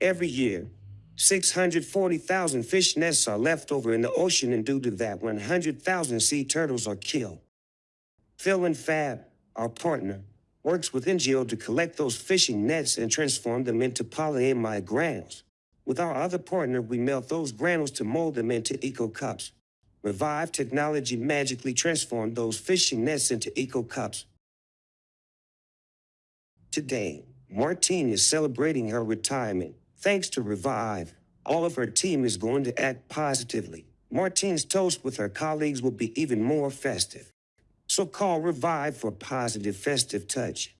Every year, 640,000 fish nests are left over in the ocean, and due to that, 100,000 sea turtles are killed. Fil and Fab, our partner, works with NGO to collect those fishing nets and transform them into polyamide granules. With our other partner, we melt those granules to mold them into eco cups. Revive technology magically transformed those fishing nets into eco cups. Today, Martine is celebrating her retirement. Thanks to Revive, all of her team is going to act positively. Martine's toast with her colleagues will be even more festive. So call Revive for a positive festive touch.